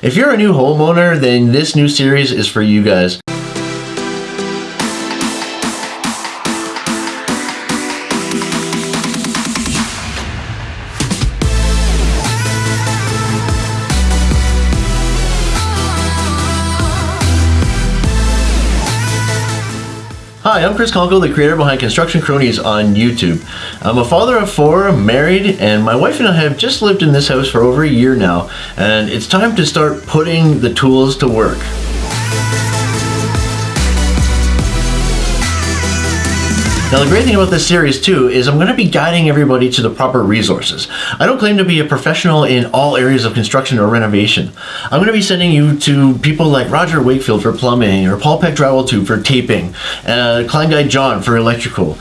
If you're a new homeowner, then this new series is for you guys. Hi, I'm Chris Conkle, the creator behind Construction Cronies on YouTube. I'm a father of four, married, and my wife and I have just lived in this house for over a year now, and it's time to start putting the tools to work. Now the great thing about this series too is I'm going to be guiding everybody to the proper resources. I don't claim to be a professional in all areas of construction or renovation. I'm going to be sending you to people like Roger Wakefield for plumbing or Paul Peck Drywall Tube for taping, uh, Klein Guy John for electrical.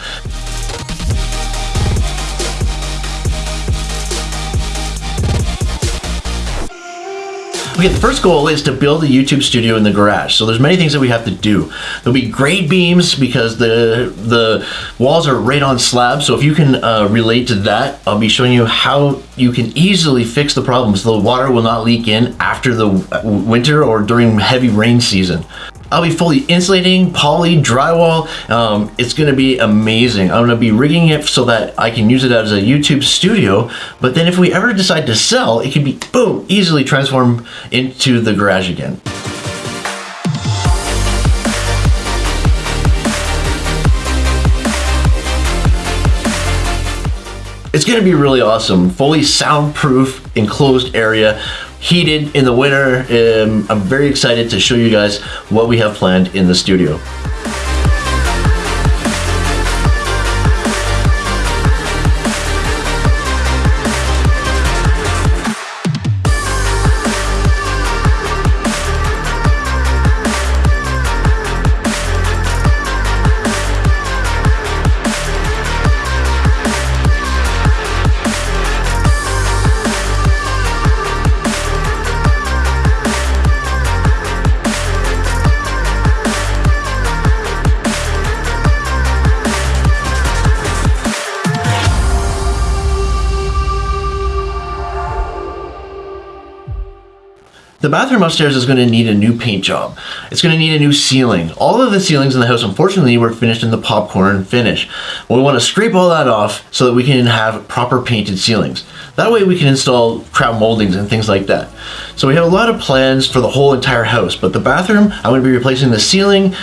Okay, the first goal is to build a YouTube studio in the garage. So there's many things that we have to do. There'll be grade beams because the the walls are right on slab. So if you can uh, relate to that, I'll be showing you how you can easily fix the problems. The water will not leak in after the winter or during heavy rain season. I'll be fully insulating, poly, drywall. Um, it's gonna be amazing. I'm gonna be rigging it so that I can use it as a YouTube studio, but then if we ever decide to sell, it can be, boom, easily transformed into the garage again. It's gonna be really awesome. Fully soundproof, enclosed area heated in the winter. Um, I'm very excited to show you guys what we have planned in the studio. The bathroom upstairs is going to need a new paint job. It's going to need a new ceiling. All of the ceilings in the house, unfortunately, were finished in the popcorn finish. We want to scrape all that off so that we can have proper painted ceilings. That way we can install crown moldings and things like that. So we have a lot of plans for the whole entire house, but the bathroom, I'm going to be replacing the ceiling,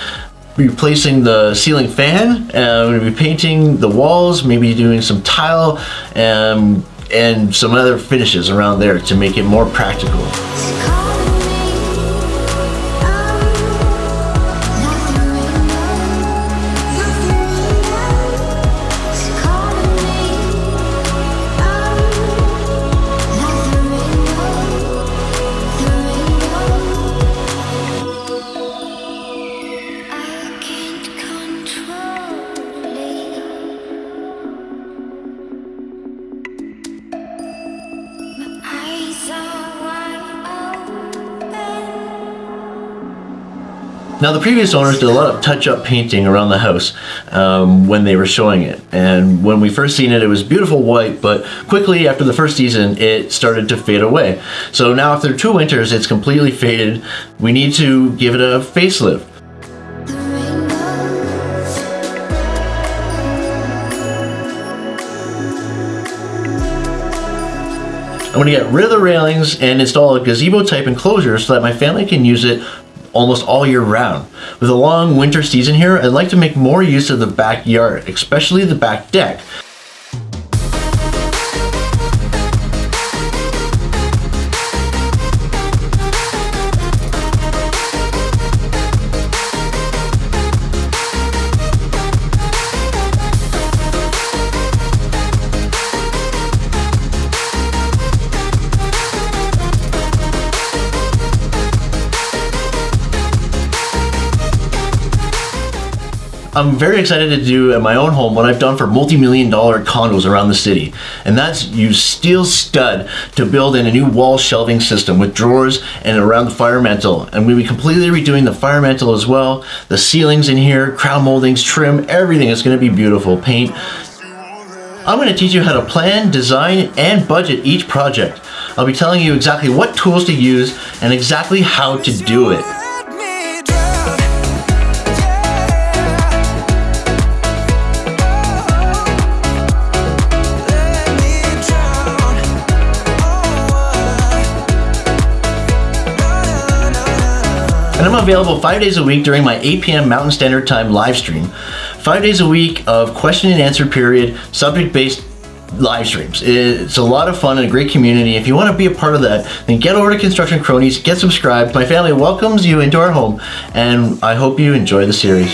replacing the ceiling fan, and I'm going to be painting the walls, maybe doing some tile, and, and some other finishes around there to make it more practical. Now the previous owners did a lot of touch-up painting around the house um, when they were showing it. And when we first seen it, it was beautiful white, but quickly after the first season, it started to fade away. So now after two winters, it's completely faded. We need to give it a facelift. I'm going to get rid of the railings and install a gazebo type enclosure so that my family can use it almost all year round. With a long winter season here, I'd like to make more use of the backyard, especially the back deck. I'm very excited to do at my own home what I've done for multi-million dollar condos around the city. And that's use steel stud to build in a new wall shelving system with drawers and around the fire mantle. And we'll be completely redoing the fire mantle as well. The ceilings in here, crown moldings, trim, everything is gonna be beautiful. Paint, I'm going to teach you how to plan, design, and budget each project. I'll be telling you exactly what tools to use and exactly how to do it. And I'm available five days a week during my 8 p.m. Mountain Standard Time live stream. Five days a week of question and answer period, subject-based live streams. It's a lot of fun and a great community. If you want to be a part of that, then get over to Construction Cronies, get subscribed. My family welcomes you into our home, and I hope you enjoy the series.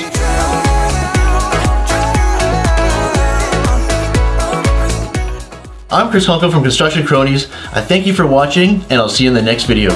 I'm Chris Hunko from Construction Cronies. I thank you for watching, and I'll see you in the next video.